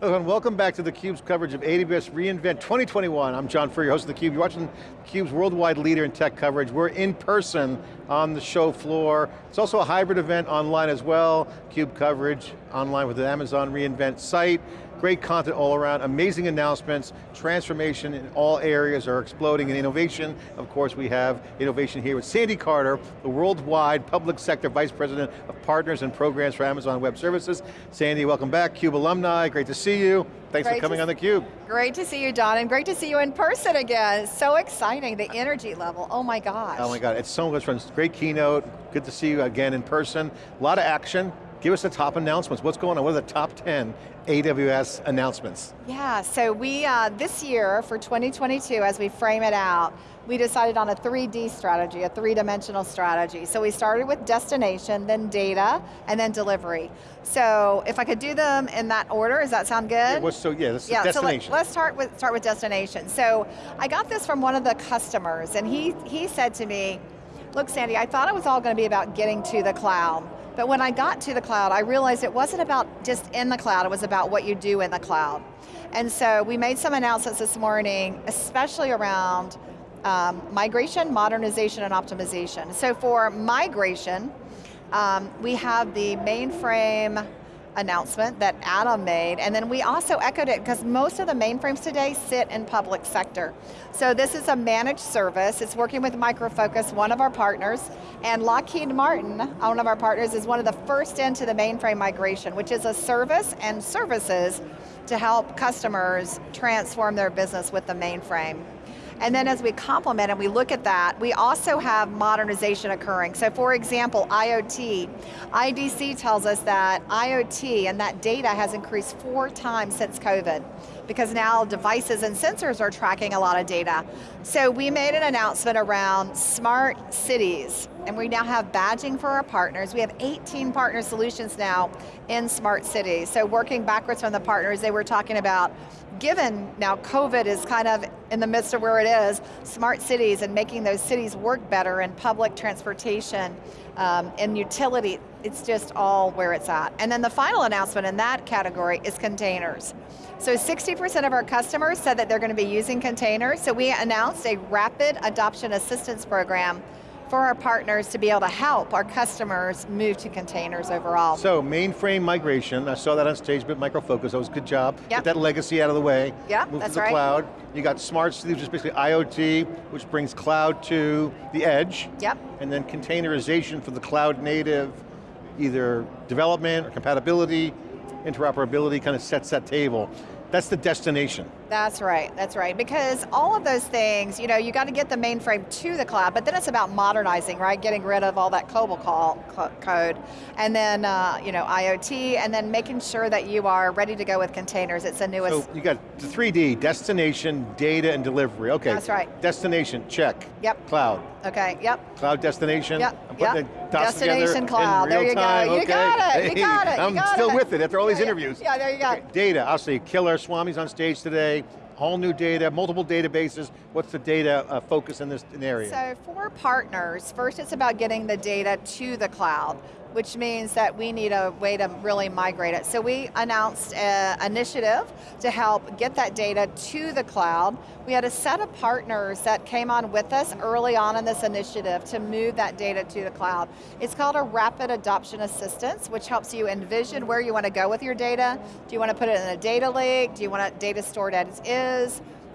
Hello and welcome back to theCUBE's coverage of AWS reInvent 2021. I'm John Furrier, host of theCUBE. You're watching theCUBE's worldwide leader in tech coverage. We're in person on the show floor. It's also a hybrid event online as well. CUBE coverage online with the Amazon reInvent site. Great content all around, amazing announcements, transformation in all areas are exploding and innovation. Of course, we have innovation here with Sandy Carter, the worldwide public sector vice president of partners and programs for Amazon Web Services. Sandy, welcome back, CUBE alumni, great to see you. Thanks great for coming on theCUBE. Great to see you, John, and great to see you in person again. So exciting, the energy level, oh my gosh. Oh my God, it's so much fun, great keynote, good to see you again in person. A lot of action, Give us the top announcements. What's going on? What are the top 10 AWS announcements? Yeah, so we, uh, this year for 2022, as we frame it out, we decided on a 3D strategy, a three-dimensional strategy. So we started with destination, then data, and then delivery. So if I could do them in that order, does that sound good? Yeah, well, so yeah, this yeah, destination. So let, us start with, start with destination. So I got this from one of the customers, and he, he said to me, look Sandy, I thought it was all going to be about getting to the cloud. But when I got to the cloud, I realized it wasn't about just in the cloud, it was about what you do in the cloud. And so we made some announcements this morning, especially around um, migration, modernization, and optimization. So for migration, um, we have the mainframe announcement that Adam made, and then we also echoed it because most of the mainframes today sit in public sector. So this is a managed service, it's working with Micro Focus, one of our partners, and Lockheed Martin, one of our partners, is one of the first into the mainframe migration, which is a service and services to help customers transform their business with the mainframe. And then as we complement and we look at that, we also have modernization occurring. So for example, IoT. IDC tells us that IoT and that data has increased four times since COVID because now devices and sensors are tracking a lot of data. So we made an announcement around smart cities, and we now have badging for our partners. We have 18 partner solutions now in smart cities. So working backwards from the partners, they were talking about given now COVID is kind of in the midst of where it is, smart cities and making those cities work better in public transportation, um, in utility, it's just all where it's at. And then the final announcement in that category is containers. So 60% of our customers said that they're going to be using containers, so we announced a rapid adoption assistance program for our partners to be able to help our customers move to containers overall. So mainframe migration, I saw that on stage, but Micro Focus, that was a good job. Yep. Get that legacy out of the way. Yeah, move to the right. cloud. You got smart cities, which is basically IoT, which brings cloud to the edge. Yep. And then containerization for the cloud native, either development or compatibility, interoperability kind of sets that table. That's the destination. That's right, that's right. Because all of those things, you know, you got to get the mainframe to the cloud, but then it's about modernizing, right? Getting rid of all that COBOL call, code. And then, uh, you know, IoT, and then making sure that you are ready to go with containers. It's the newest. So you got the 3D, destination, data, and delivery. Okay. That's right. Destination, check. Yep. Cloud. Okay, yep. Cloud destination. Yep, I'm putting yep. the Destination cloud, there you time. go. Okay. You got it, you got it, I'm got still it. with it after all these yeah, interviews. Yeah, there you go. Okay. Data, I'll say killer, Swami's on stage today all new data, multiple databases. What's the data uh, focus in this area? So for partners, first it's about getting the data to the cloud which means that we need a way to really migrate it. So we announced an initiative to help get that data to the cloud. We had a set of partners that came on with us early on in this initiative to move that data to the cloud. It's called a Rapid Adoption Assistance, which helps you envision where you want to go with your data. Do you want to put it in a data lake? Do you want data stored as is?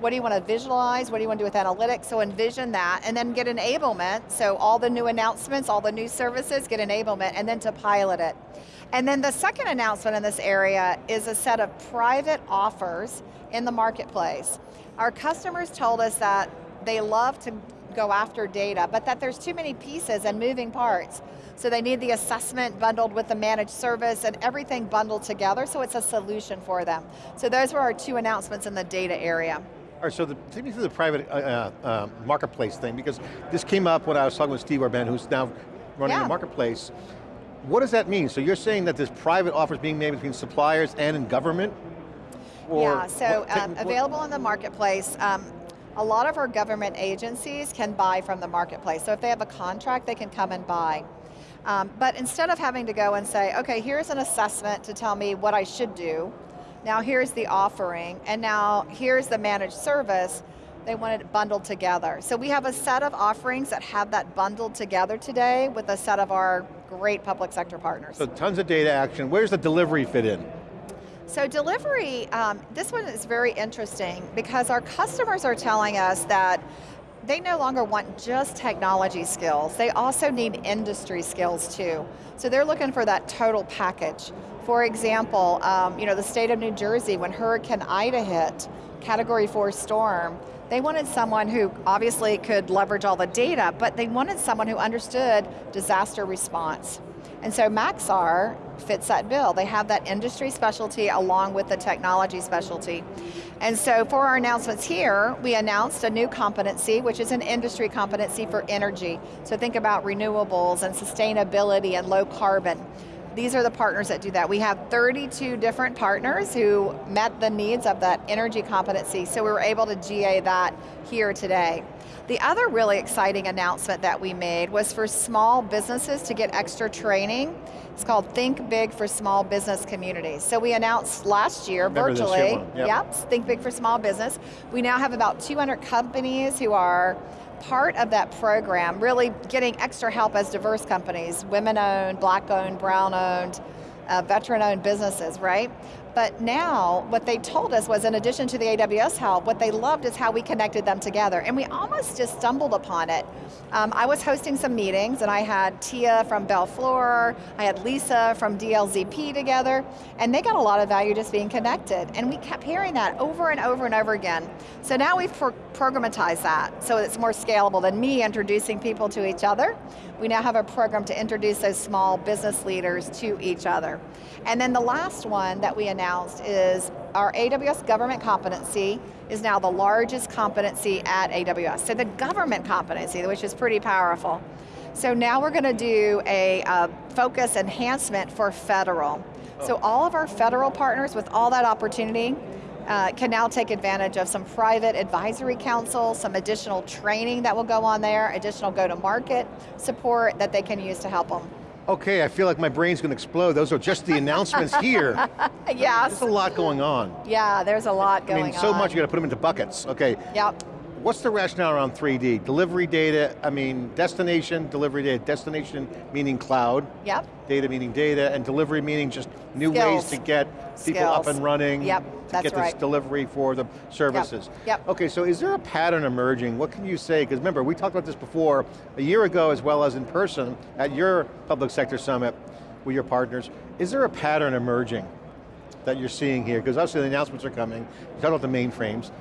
What do you want to visualize, what do you want to do with analytics, so envision that, and then get enablement, so all the new announcements, all the new services, get enablement, and then to pilot it. And then the second announcement in this area is a set of private offers in the marketplace. Our customers told us that they love to go after data, but that there's too many pieces and moving parts. So they need the assessment bundled with the managed service and everything bundled together, so it's a solution for them. So those were our two announcements in the data area. All right, so the, take me through the private uh, uh, uh, marketplace thing, because this came up when I was talking with Steve Orban, who's now running yeah. the marketplace. What does that mean? So you're saying that there's private offers being made between suppliers and in government? Yeah, so what, um, available in the marketplace, um, a lot of our government agencies can buy from the marketplace. So if they have a contract, they can come and buy. Um, but instead of having to go and say, okay, here's an assessment to tell me what I should do, now here's the offering, and now here's the managed service, they want it bundled together. So we have a set of offerings that have that bundled together today with a set of our great public sector partners. So tons of data action. Where's the delivery fit in? So delivery, um, this one is very interesting because our customers are telling us that they no longer want just technology skills, they also need industry skills too. So they're looking for that total package. For example, um, you know, the state of New Jersey, when Hurricane Ida hit, category four storm, they wanted someone who obviously could leverage all the data, but they wanted someone who understood disaster response. And so Maxar fits that bill. They have that industry specialty along with the technology specialty. And so for our announcements here, we announced a new competency, which is an industry competency for energy. So think about renewables and sustainability and low carbon. These are the partners that do that. We have 32 different partners who met the needs of that energy competency, so we were able to GA that here today. The other really exciting announcement that we made was for small businesses to get extra training. It's called Think Big for Small Business Communities. So we announced last year Remember virtually, yep. yep, Think Big for Small Business. We now have about 200 companies who are part of that program, really getting extra help as diverse companies, women-owned, black-owned, brown-owned, uh, veteran-owned businesses, right? But now, what they told us was in addition to the AWS help, what they loved is how we connected them together. And we almost just stumbled upon it. Um, I was hosting some meetings and I had Tia from Bellfleur, I had Lisa from DLZP together, and they got a lot of value just being connected. And we kept hearing that over and over and over again. So now we've pro programmatized that, so it's more scalable than me introducing people to each other. We now have a program to introduce those small business leaders to each other. And then the last one that we announced is our AWS government competency is now the largest competency at AWS. So the government competency, which is pretty powerful. So now we're going to do a uh, focus enhancement for federal. So all of our federal partners with all that opportunity uh, can now take advantage of some private advisory council, some additional training that will go on there, additional go-to-market support that they can use to help them. Okay, I feel like my brain's going to explode. Those are just the announcements here. yes. There's a lot going on. Yeah, there's a lot going on. I mean, so on. much, you got to put them into buckets. Okay. Yep. What's the rationale around 3D? Delivery data, I mean, destination, delivery data. Destination meaning cloud. Yep. Data meaning data, and delivery meaning just new Skills. ways to get people Skills. up and running. Yep, to that's get this right. delivery for the services. Yep, yep. Okay, so is there a pattern emerging? What can you say? Because remember, we talked about this before, a year ago as well as in person at your public sector summit with your partners. Is there a pattern emerging that you're seeing here? Because obviously the announcements are coming. You talked about the mainframes.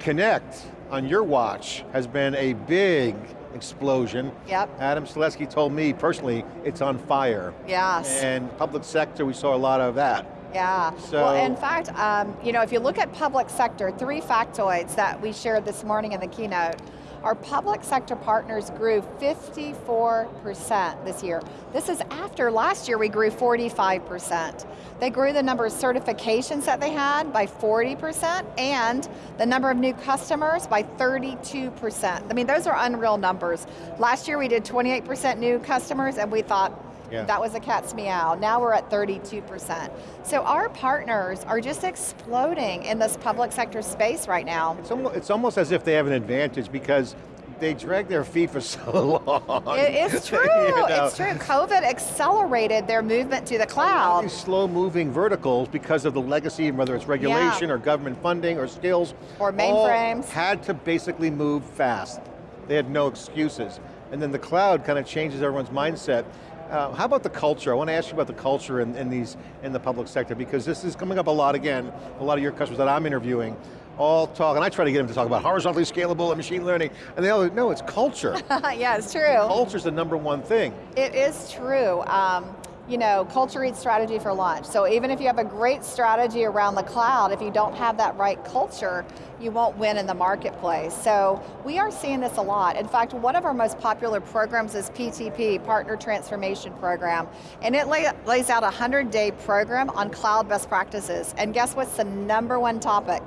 Connect, on your watch, has been a big explosion. Yep. Adam Selipsky told me personally, it's on fire. Yes. And public sector, we saw a lot of that. Yeah, So- well in fact, um, you know, if you look at public sector, three factoids that we shared this morning in the keynote, our public sector partners grew 54% this year. This is after last year we grew 45%. They grew the number of certifications that they had by 40% and the number of new customers by 32%. I mean, those are unreal numbers. Last year we did 28% new customers and we thought, Yeah. that was a cat's meow. Now we're at 32%. So our partners are just exploding in this public sector space right now. It's almost, it's almost as if they have an advantage because they drag their feet for so long. It's true, You know? it's true. COVID accelerated their movement to the cloud. These slow moving verticals because of the legacy, whether it's regulation or government funding or skills. Or mainframes. had to basically move fast. They had no excuses. And then the cloud kind of changes everyone's mindset. Uh, how about the culture? I want to ask you about the culture in, in these in the public sector because this is coming up a lot again. A lot of your customers that I'm interviewing all talk, and I try to get them to talk about horizontally scalable and machine learning, and they all no, it's culture. yeah, it's true. Culture's the number one thing. It is true. Um, you know, culture eats strategy for lunch. So even if you have a great strategy around the cloud, if you don't have that right culture, you won't win in the marketplace. So we are seeing this a lot. In fact, one of our most popular programs is PTP, Partner Transformation Program, and it lay, lays out a 100-day program on cloud best practices. And guess what's the number one topic?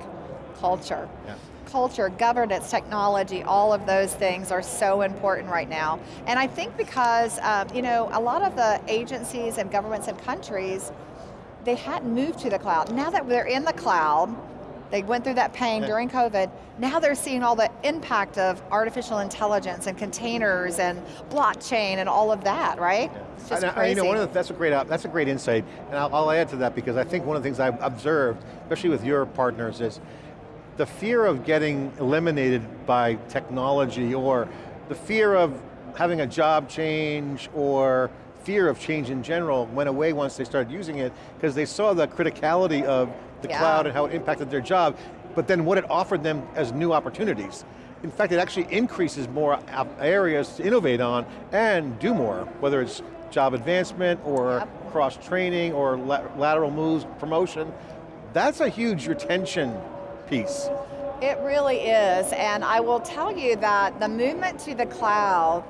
Culture Yeah. Culture, governance, technology, all of those things are so important right now. And I think because, um, you know, a lot of the agencies and governments and countries, they hadn't moved to the cloud. Now that they're in the cloud, they went through that pain Yeah. during COVID, now they're seeing all the impact of artificial intelligence and containers and blockchain and all of that, right? It's just And I- crazy. you know, one of the, that's a great that's a great insight, and I'll, I'll add to that because I think one of the things I've observed, especially with your partners, is the fear of getting eliminated by technology or the fear of having a job change or fear of change in general went away once they started using it because they saw the criticality of the Yeah. cloud and how it impacted their job, but then what it offered them as new opportunities. In fact, it actually increases more areas to innovate on and do more, whether it's job advancement or Yep. cross-training or la- lateral moves, promotion. That's a huge retention piece. It really is, and I will tell you that the movement to the cloud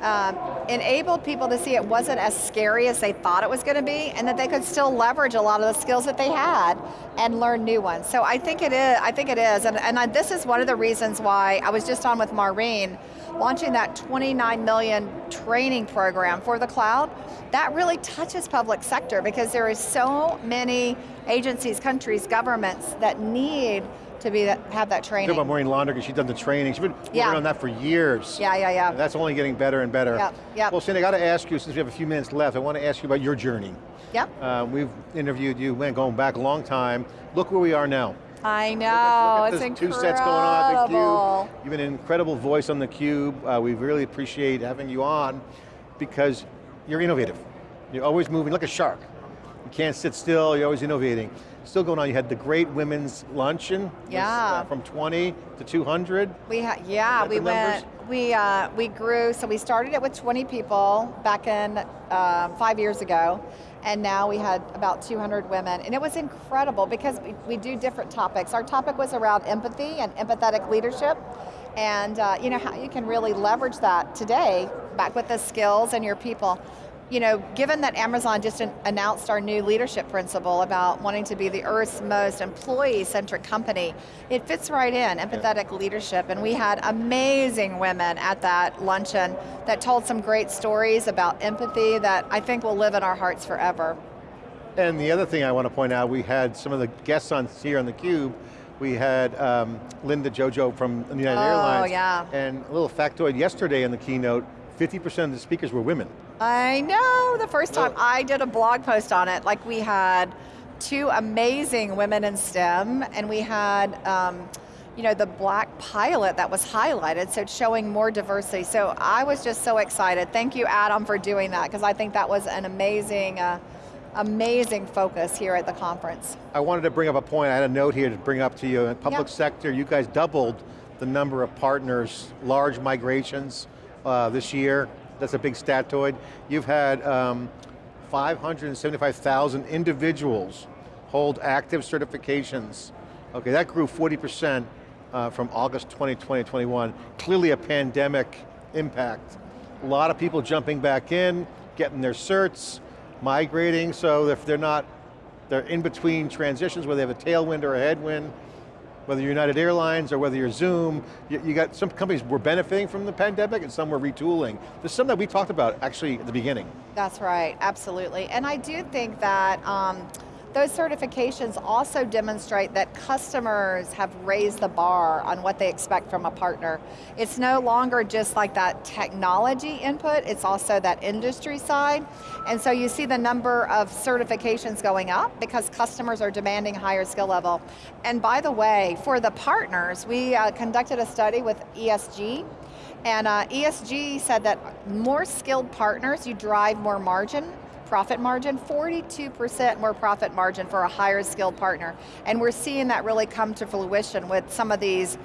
um, enabled people to see it wasn't as scary as they thought it was going to be, and that they could still leverage a lot of the skills that they had and learn new ones. So I think it is, I think it is, and, and I, this is one of the reasons why I was just on with Maureen, launching that 29 million training program for the cloud, that really touches public sector because there is so many agencies, countries, governments that need to be that, have that Talk training. about Maureen because she's done the training. She's been Yeah. working on that for years. Yeah, yeah, yeah. And that's only getting better and better. Yep, yep. Well, Sandy, I got to ask you, since we have a few minutes left, I want to ask you about your journey. Yep. Uh, we've interviewed you, man, going back a long time. Look where we are now. I know, Look at it's this incredible. two sets going on at theCUBE. You've been an incredible voice on theCUBE. Uh, we really appreciate having you on because you're innovative. You're always moving, like a shark. You can't sit still, you're always innovating. Still going on, you had the great women's luncheon. Yeah. uh, from 20 to 200. We ha yeah, we went, numbers? we, uh, we grew, so we started it with 20 people back in uh, five years ago, and now we had about 200 women, and it was incredible because we, we do different topics. Our topic was around empathy and empathetic leadership, and uh, you know how you can really leverage that today, back with the skills and your people. You know, given that Amazon just an- announced our new leadership principle about wanting to be the Earth's most employee-centric company, it fits right in, empathetic leadership, and we had amazing women at that luncheon that told some great stories about empathy that I think will live in our hearts forever. And the other thing I want to point out, we had some of the guests on here on theCUBE. We had um, Linda Jojo from United Oh, Airlines. yeah. And a little factoid, yesterday in the keynote, 50% of the speakers were women. I know, the first time I did a blog post on it, like we had two amazing women in STEM, and we had um, you know, the black pilot that was highlighted, so it's showing more diversity. So I was just so excited. Thank you, Adam, for doing that, because I think that was an amazing, uh, amazing focus here at the conference. I wanted to bring up a point, I had a note here to bring up to you. In public Yeah. sector, you guys doubled the number of partners, large migrations uh, this year. That's a big statoid. You've had um, 575,000 individuals hold active certifications. Okay, that grew 40% uh, from August 2020 21. Clearly a pandemic impact. A lot of people jumping back in, getting their certs, migrating, so if they're not, they're in between transitions where they have a tailwind or a headwind, whether you're United Airlines or whether you're Zoom, you, you got some companies were benefiting from the pandemic and some were retooling. There's some that we talked about actually at the beginning. That's right, absolutely. And I do think that um, those certifications also demonstrate that customers have raised the bar on what they expect from a partner. It's no longer just like that technology input, it's also that industry side. And so you see the number of certifications going up because customers are demanding higher skill level. And by the way, for the partners, we uh, conducted a study with ESG, and uh, ESG said that more skilled partners, you drive more margin, profit margin, 42% more profit margin for a higher skilled partner. And we're seeing that really come to fruition with some of these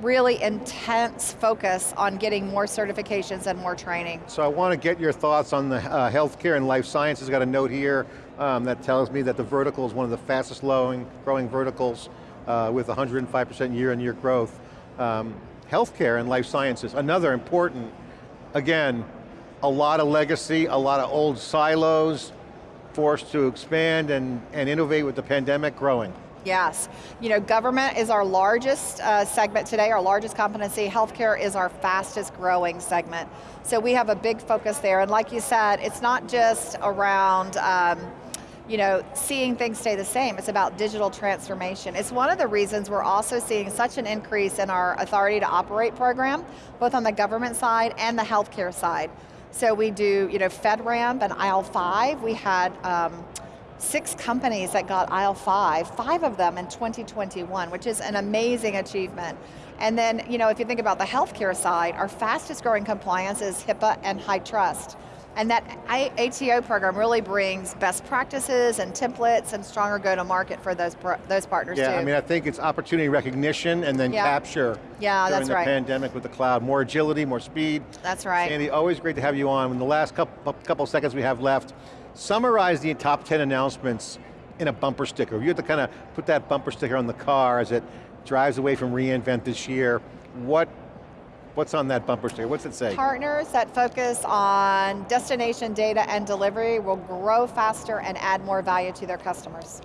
really intense focus on getting more certifications and more training. So I want to get your thoughts on the uh, healthcare and life sciences. Got a note here um, that tells me that the vertical is one of the fastest growing, growing verticals uh, with 105% year on year growth. Um, healthcare and life sciences, another important, again, a lot of legacy, a lot of old silos, forced to expand and, and innovate with the pandemic growing. Yes, you know, government is our largest uh, segment today, our largest competency. Healthcare is our fastest growing segment. So we have a big focus there, and like you said, it's not just around um, you know, seeing things stay the same. It's about digital transformation. It's one of the reasons we're also seeing such an increase in our authority to operate program, both on the government side and the healthcare side. So we do, you know, FedRAMP and IL5. We had um, six companies that got IL5, five of them in 2021, which is an amazing achievement. And then, you know, if you think about the healthcare side, our fastest growing compliance is HIPAA and HITRUST. And that ATO program really brings best practices and templates and stronger go-to-market for those, those partners yeah, too. I mean, I think it's opportunity recognition and then yeah. capture yeah, during the right. pandemic with the cloud. More agility, more speed. That's right. Sandy, always great to have you on. In the last couple, couple seconds we have left, summarize the top 10 announcements in a bumper sticker. You have to kind of put that bumper sticker on the car as it drives away from reInvent this year. What What's on that bumper sticker? What's it say? Partners that focus on destination data and delivery will grow faster and add more value to their customers.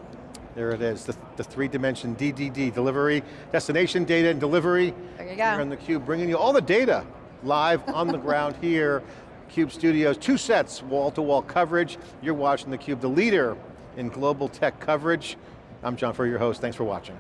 There it is, the, the three dimension DDD, delivery, destination data and delivery. There you go. Here on theCUBE, bringing you all the data live on the ground here. CUBE Studios, two sets, wall-to-wall -wall coverage. You're watching theCUBE, the leader in global tech coverage. I'm John Furrier, your host, thanks for watching.